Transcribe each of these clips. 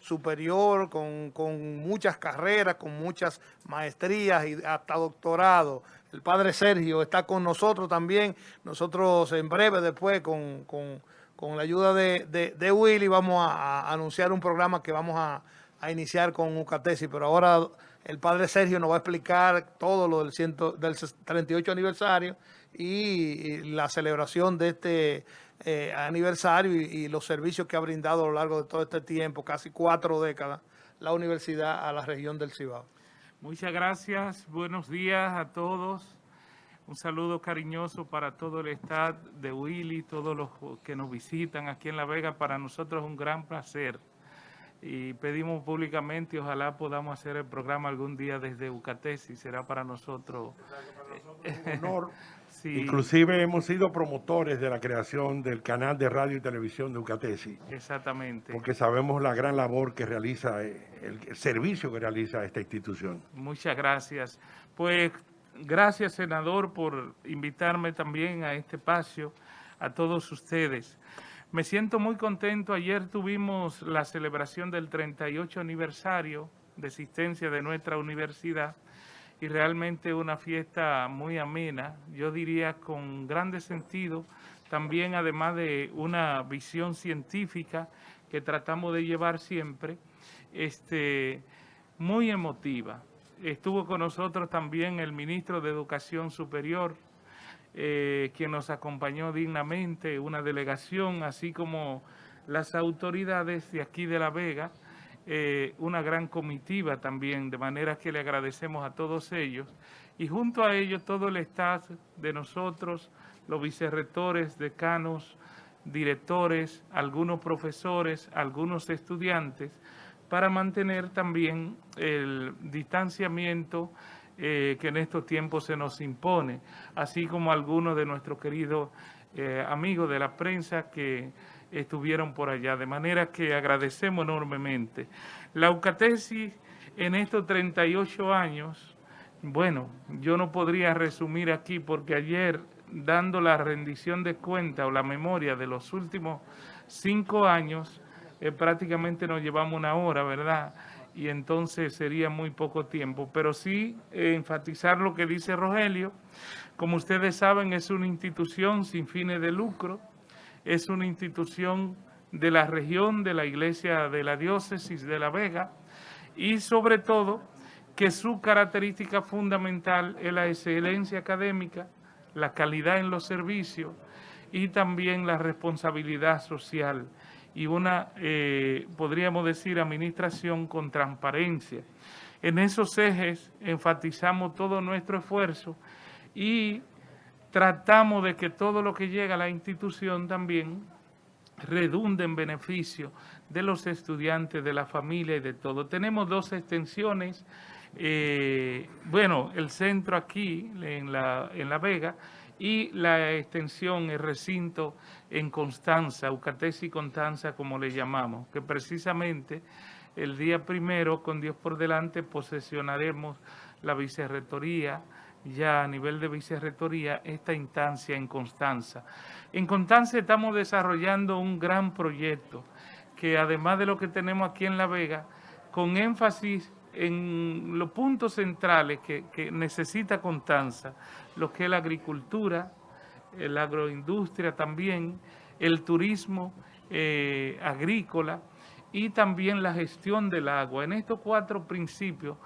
superior, con, con, muchas carreras, con muchas maestrías y hasta doctorado. El padre Sergio está con nosotros también. Nosotros en breve después con, con, con la ayuda de, de, de, Willy vamos a, anunciar un programa que vamos a, a iniciar con Ucatesi, pero ahora el padre Sergio nos va a explicar todo lo del, ciento, del 38 aniversario y la celebración de este eh, aniversario y, y, los servicios que ha brindado a lo largo de todo este tiempo, casi cuatro décadas, la universidad a la región del Cibao. Muchas gracias, buenos días a todos. Un saludo cariñoso para todo el staff de Willy, todos los que nos visitan aquí en La Vega. Para nosotros es un gran placer y pedimos públicamente ojalá podamos hacer el programa algún día desde Ucatesi. Será para nosotros, para nosotros un honor Sí. Inclusive hemos sido promotores de la creación del canal de radio y televisión de Ucatesi. Exactamente. Porque sabemos la gran labor que realiza, el, el servicio que realiza esta institución. Muchas gracias. Pues gracias, senador, por invitarme también a este espacio, a todos ustedes. Me siento muy contento. Ayer tuvimos la celebración del 38 aniversario de existencia de nuestra universidad y realmente una fiesta muy amena, yo diría con grande sentido, también además de una visión científica que tratamos de llevar siempre, este, muy emotiva. Estuvo con nosotros también el ministro de Educación Superior, eh, quien nos acompañó dignamente, una delegación, así como las autoridades de aquí de La Vega, eh, una gran comitiva también, de manera que le agradecemos a todos ellos. Y junto a ellos todo el staff de nosotros, los vicerrectores, decanos, directores, algunos profesores, algunos estudiantes, para mantener también el distanciamiento eh, que en estos tiempos se nos impone, así como algunos de nuestros queridos eh, amigos de la prensa que estuvieron por allá, de manera que agradecemos enormemente. La Eucatesis en estos 38 años, bueno, yo no podría resumir aquí porque ayer, dando la rendición de cuenta o la memoria de los últimos cinco años, eh, prácticamente nos llevamos una hora, ¿verdad?, y entonces sería muy poco tiempo. Pero sí eh, enfatizar lo que dice Rogelio. Como ustedes saben, es una institución sin fines de lucro, es una institución de la región de la Iglesia de la Diócesis de La Vega y sobre todo que su característica fundamental es la excelencia académica, la calidad en los servicios y también la responsabilidad social y una, eh, podríamos decir, administración con transparencia. En esos ejes enfatizamos todo nuestro esfuerzo y tratamos de que todo lo que llega a la institución también redunde en beneficio de los estudiantes, de la familia y de todo. Tenemos dos extensiones, eh, bueno, el centro aquí en La, en la Vega y la extensión, el recinto en Constanza, Ucatesi Constanza como le llamamos, que precisamente el día primero, con Dios por delante, posesionaremos la vicerrectoría, ya a nivel de vicerrectoría esta instancia en Constanza. En Constanza estamos desarrollando un gran proyecto que además de lo que tenemos aquí en La Vega, con énfasis en los puntos centrales que, que necesita Constanza, lo que es la agricultura, la agroindustria también, el turismo eh, agrícola y también la gestión del agua. En estos cuatro principios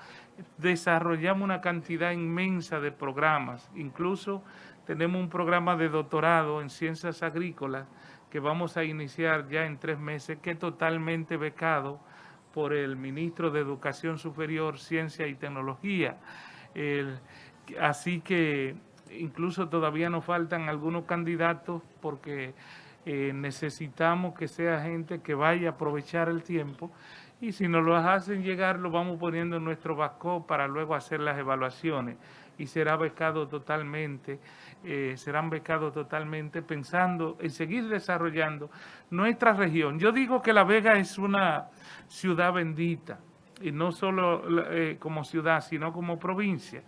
desarrollamos una cantidad inmensa de programas. Incluso tenemos un programa de doctorado en ciencias agrícolas que vamos a iniciar ya en tres meses, que es totalmente becado por el ministro de Educación Superior, Ciencia y Tecnología. Así que incluso todavía nos faltan algunos candidatos porque eh, necesitamos que sea gente que vaya a aprovechar el tiempo y si nos lo hacen llegar lo vamos poniendo en nuestro vasco para luego hacer las evaluaciones y será becado totalmente, eh, serán totalmente pensando en seguir desarrollando nuestra región. Yo digo que La Vega es una ciudad bendita y no solo eh, como ciudad, sino como provincia.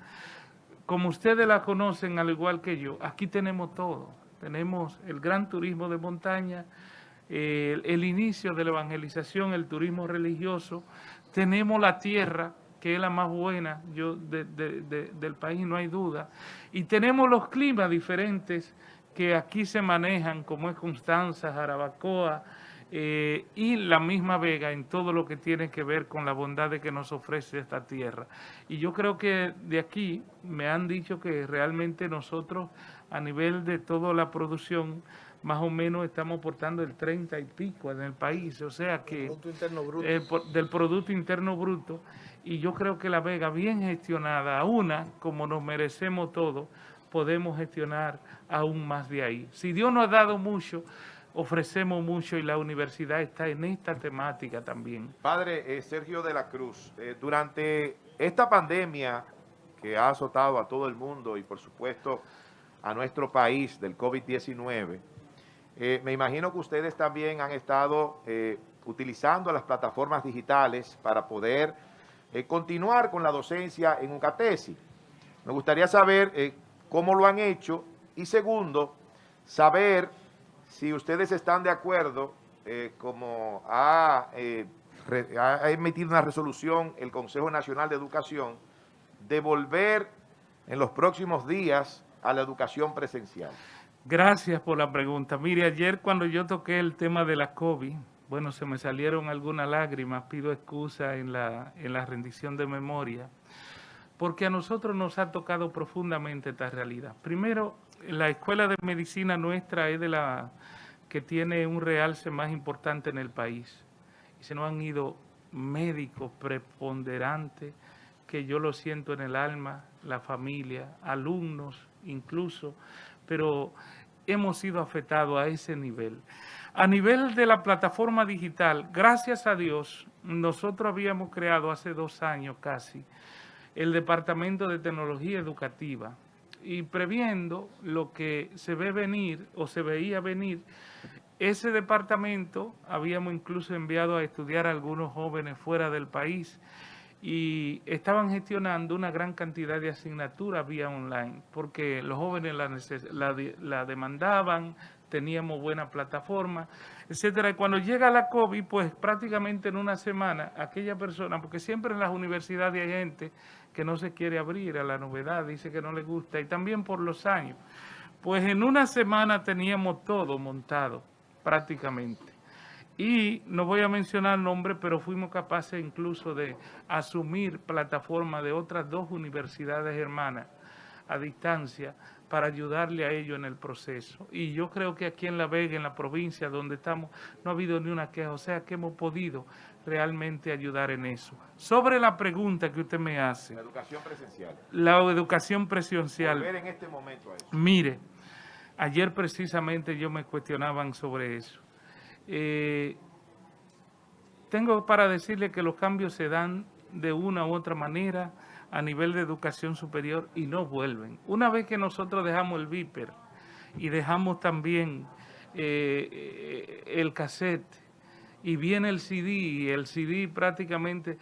Como ustedes la conocen al igual que yo, aquí tenemos todo. Tenemos el gran turismo de montaña, el inicio de la evangelización, el turismo religioso, tenemos la tierra, que es la más buena yo, del país, no hay duda, y tenemos los climas diferentes que aquí se manejan, como es Constanza, Jarabacoa, eh, y la misma Vega en todo lo que tiene que ver con la bondad de que nos ofrece esta tierra. Y yo creo que de aquí me han dicho que realmente nosotros a nivel de toda la producción más o menos estamos aportando el 30 y pico en el país, o sea que del Producto Interno Bruto y yo creo que La Vega bien gestionada, una como nos merecemos todos, podemos gestionar aún más de ahí. Si Dios nos ha dado mucho, ofrecemos mucho y la universidad está en esta temática también. Padre eh, Sergio de la Cruz, eh, durante esta pandemia que ha azotado a todo el mundo y por supuesto a nuestro país del COVID-19, eh, me imagino que ustedes también han estado utilizando las plataformas digitales para poder continuar con la docencia en UCATESI. Me gustaría saber cómo lo han hecho y segundo, saber si ustedes están de acuerdo, eh, como eh, ha, emitido una resolución el Consejo Nacional de Educación, de volver en los próximos días a la educación presencial. Gracias por la pregunta. Mire, ayer cuando yo toqué el tema de la COVID, bueno, se me salieron algunas lágrimas, pido excusa en la, en la rendición de memoria, porque a nosotros nos ha tocado profundamente esta realidad. Primero, la escuela de medicina nuestra es de la que tiene un realce más importante en el país. Y se nos han ido médicos preponderantes, que yo lo siento en el alma, la familia, alumnos incluso, pero hemos sido afectados a ese nivel. A nivel de la plataforma digital, gracias a Dios, nosotros habíamos creado hace dos años casi el Departamento de Tecnología Educativa, y previendo lo que se ve venir o se veía venir, ese departamento habíamos incluso enviado a estudiar a algunos jóvenes fuera del país y estaban gestionando una gran cantidad de asignaturas vía online, porque los jóvenes la, la, demandaban, teníamos buena plataforma, etcétera. Y cuando llega la COVID, pues prácticamente en una semana, aquella persona, porque siempre en las universidades hay gente que no se quiere abrir a la novedad, dice que no le gusta, y también por los años. Pues en una semana teníamos todo montado, prácticamente. Y no voy a mencionar nombres, pero fuimos capaces incluso de asumir plataformas de otras dos universidades hermanas a distancia para ayudarle a ellos en el proceso. Y yo creo que aquí en La Vega, en la provincia donde estamos, no ha habido ni una queja, o sea que hemos podido realmente ayudar en eso. Sobre la pregunta que usted me hace. La educación presencial. La educación presencial. Volver en este momento a eso. Mire, ayer precisamente yo me cuestionaban sobre eso. Eh, tengo para decirle que los cambios se dan de una u otra manera a nivel de educación superior y no vuelven. Una vez que nosotros dejamos el viper y dejamos también eh, eh, el cassette y viene el CD y el CD prácticamente,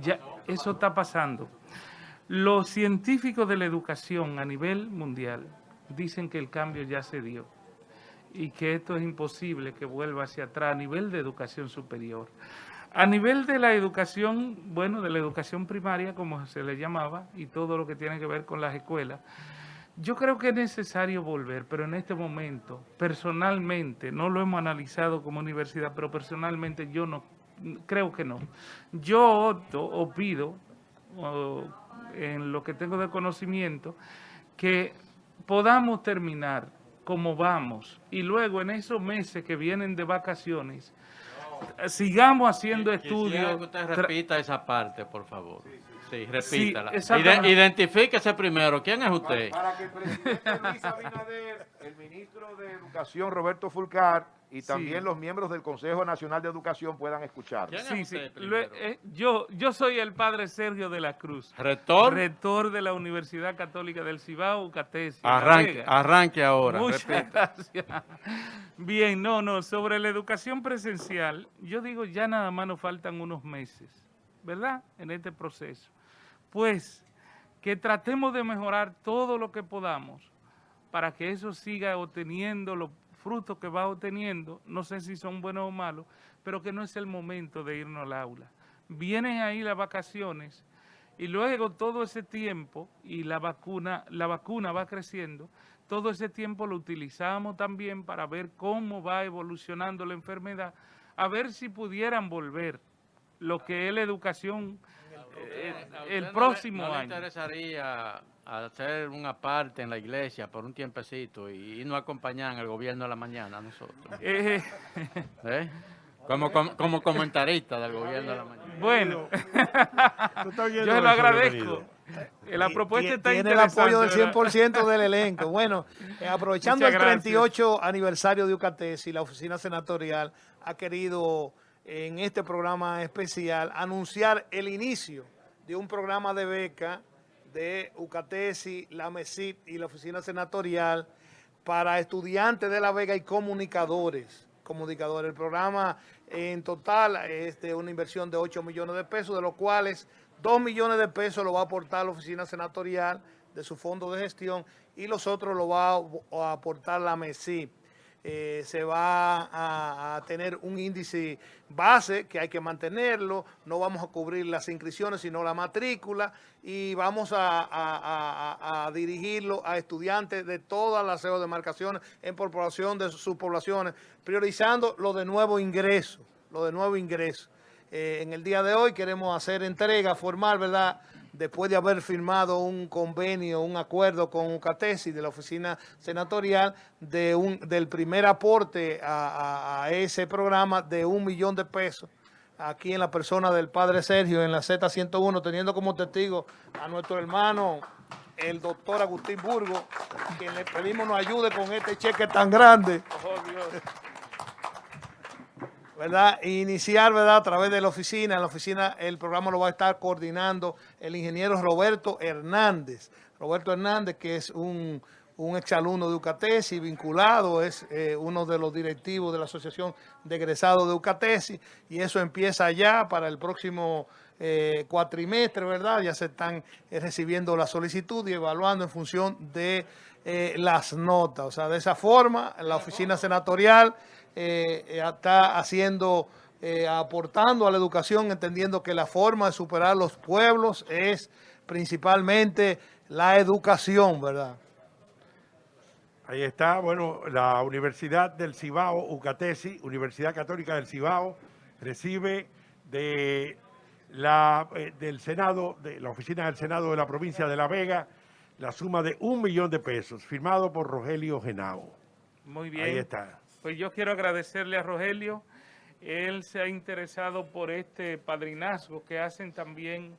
ya eso está pasando. Los científicos de la educación a nivel mundial dicen que el cambio ya se dio y que esto es imposible que vuelva hacia atrás a nivel de educación superior. A nivel de la educación, bueno, de la educación primaria, como se le llamaba, y todo lo que tiene que ver con las escuelas, yo creo que es necesario volver, pero en este momento, personalmente, no lo hemos analizado como universidad, pero personalmente yo no, creo que no. Yo opto o pido, en lo que tengo de conocimiento, que podamos terminar como vamos y luego en esos meses que vienen de vacaciones, sigamos haciendo estudios. que usted repita esa parte, por favor. Sí, repítala. identifíquese primero. ¿Quién es usted? Para, que el presidente Luis Abinader, el ministro de Educación Roberto Fulcar y también los miembros del Consejo Nacional de Educación puedan escuchar. Sí, sí. Eh, yo, yo soy el padre Sergio de la Cruz. ¿Rector? Rector de la Universidad Católica del Cibao, UCATESI. Arranque, arranque ahora. Muchas gracias. Bien, no, no, sobre la educación presencial, yo digo ya nada más nos faltan unos meses, ¿verdad? En este proceso pues que tratemos de mejorar todo lo que podamos para que eso siga obteniendo los frutos que va obteniendo, no sé si son buenos o malos, pero que no es el momento de irnos al aula. Vienen ahí las vacaciones y luego todo ese tiempo, y la vacuna, la vacuna va creciendo, todo ese tiempo lo utilizamos también para ver cómo va evolucionando la enfermedad, a ver si pudieran volver lo que es la educación el, eh, próximo año. ¿No interesaría hacer una parte en la iglesia por un tiempecito y, no acompañar en el gobierno de la mañana a nosotros? Eh, ¿Eh? Como, como, comentarista del gobierno de la mañana. Bueno, yo se lo agradezco. La propuesta está Tiene el apoyo del 100% del elenco. Bueno, aprovechando el 38 aniversario de UCATES y la oficina senatorial ha querido en este programa especial anunciar el inicio de un programa de beca de UCATESI, la MESIP y la Oficina Senatorial para estudiantes de La Vega y comunicadores. comunicadores. El programa en total es de una inversión de 8 millones de pesos, de los cuales 2 millones de pesos lo va a aportar la Oficina Senatorial de su fondo de gestión y los otros lo va a aportar la MESIP. Eh, se va a, tener un índice base que hay que mantenerlo, no vamos a cubrir las inscripciones sino la matrícula y vamos a, dirigirlo a estudiantes de todas las de demarcaciones en población de sus poblaciones, priorizando lo de nuevo ingreso, lo de nuevo ingreso. Eh, en el día de hoy queremos hacer entrega formal, ¿verdad?, después de haber firmado un convenio, un acuerdo con UCATESI de la oficina senatorial de un, del primer aporte a, ese programa de un millón de pesos aquí en la persona del padre Sergio en la Z101, teniendo como testigo a nuestro hermano, el doctor Agustín Burgo, quien le pedimos nos ayude con este cheque tan grande. Oh, Dios. ¿Verdad? Iniciar, ¿verdad? A través de la oficina. En la oficina el programa lo va a estar coordinando el ingeniero Roberto Hernández. Roberto Hernández, que es un, un exalumno de UCATESI, vinculado, es eh, uno de los directivos de la Asociación de Egresados de UCATESI, y eso empieza ya para el próximo eh, cuatrimestre, ¿verdad? Ya se están eh, recibiendo la solicitud y evaluando en función de las notas. O sea, de esa forma, la oficina senatorial eh, eh, está haciendo, eh, aportando a la educación, entendiendo que la forma de superar los pueblos es principalmente la educación, ¿verdad? Ahí está, bueno, la Universidad del Cibao, UCATESI, Universidad Católica del Cibao, recibe de la, del Senado, de la Oficina del Senado de la provincia de La Vega, la suma de un millón de pesos, firmado por Rogelio Genao. Muy bien. Ahí está. Pues yo quiero agradecerle a Rogelio. Él se ha interesado por este padrinazgo que hacen también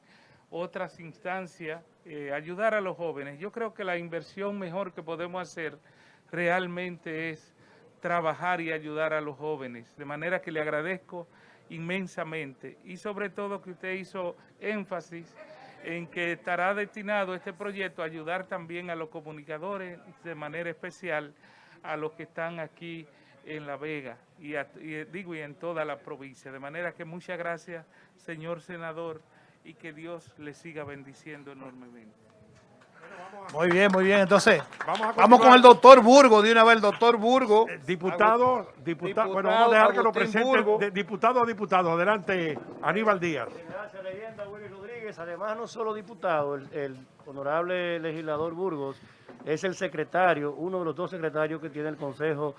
otras instancias, eh, ayudar a los jóvenes. Yo creo que la inversión mejor que podemos hacer realmente es trabajar y ayudar a los jóvenes. De manera que le agradezco inmensamente y sobre todo que usted hizo énfasis en que estará destinado este proyecto a ayudar también a los comunicadores, de manera especial a los que están aquí en La Vega y, digo y en toda la provincia. De manera que muchas gracias, señor senador, y que Dios le siga bendiciendo enormemente. Muy bien, muy bien. Entonces, vamos, con el doctor Burgo, de una vez, el doctor Burgo. Eh, diputado, diputado, bueno, vamos a dejar que lo presente. diputado a diputado. Adelante, Aníbal Díaz. Gracias, leyenda Willy Rodríguez. Además, no solo diputado, el, el honorable legislador Burgos es el secretario, uno de los dos secretarios que tiene el Consejo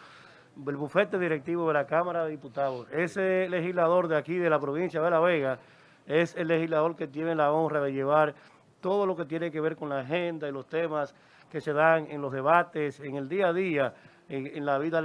el bufete directivo de la Cámara de Diputados. Ese legislador de aquí, de la provincia de La Vega, es el legislador que tiene la honra de llevar todo lo que tiene que ver con la agenda y los temas que se dan en los debates, en el día a día, en, la vida